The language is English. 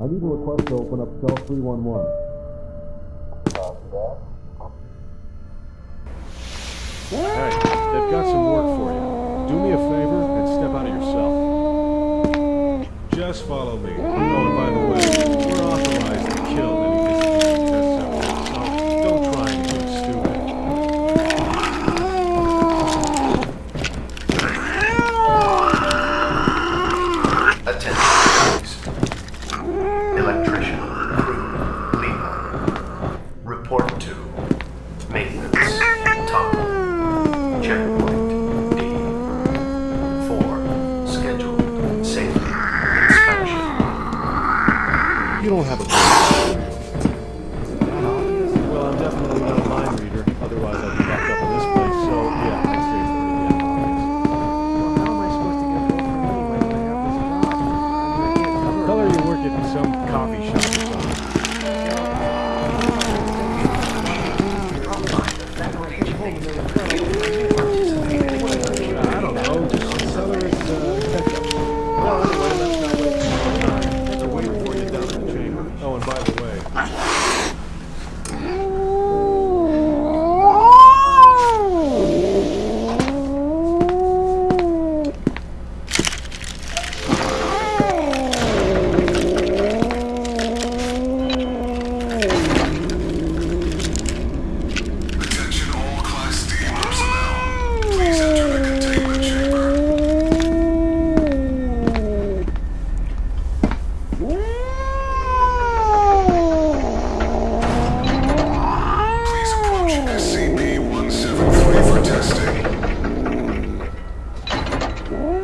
I need a request to open up cell 311. Hey, they've got some work for you. Do me a favor and step out of your cell. Just follow me. Crew, Lima. Report to maintenance, tunnel, checkpoint, D. Four, scheduled safety inspection. You don't have a Well, I'm definitely not a mind reader. Otherwise, I'd be locked up the Okay.